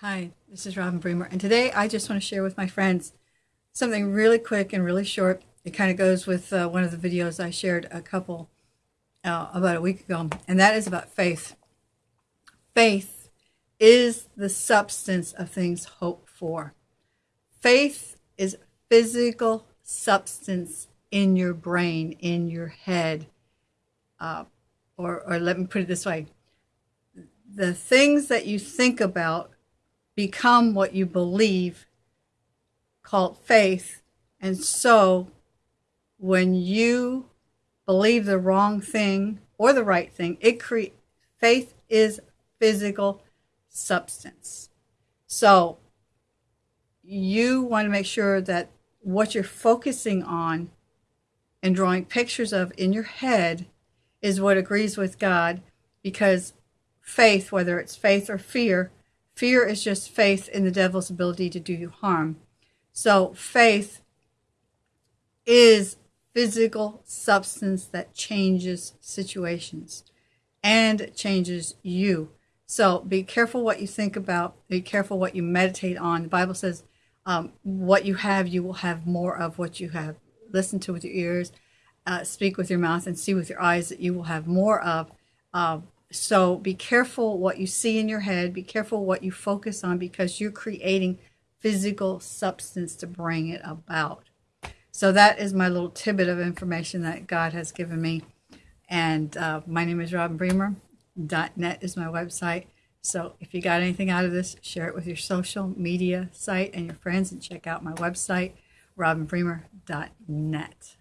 Hi, this is Robin Bremer, and today I just want to share with my friends something really quick and really short. It kind of goes with uh, one of the videos I shared a couple uh, about a week ago, and that is about faith. Faith is the substance of things hoped for. Faith is physical substance in your brain, in your head. Uh, or, or let me put it this way the things that you think about become what you believe, called faith. And so when you believe the wrong thing or the right thing, it create faith is physical substance. So you want to make sure that what you're focusing on and drawing pictures of in your head is what agrees with God because faith, whether it's faith or fear, Fear is just faith in the devil's ability to do you harm. So faith is physical substance that changes situations and changes you. So be careful what you think about. Be careful what you meditate on. The Bible says, um, what you have, you will have more of what you have. Listen to with your ears, uh, speak with your mouth, and see with your eyes that you will have more of. Uh, so be careful what you see in your head. Be careful what you focus on because you're creating physical substance to bring it about. So that is my little tidbit of information that God has given me. And uh, my name is Robin Bremer. .net is my website. So if you got anything out of this, share it with your social media site and your friends and check out my website, robinbremer.net.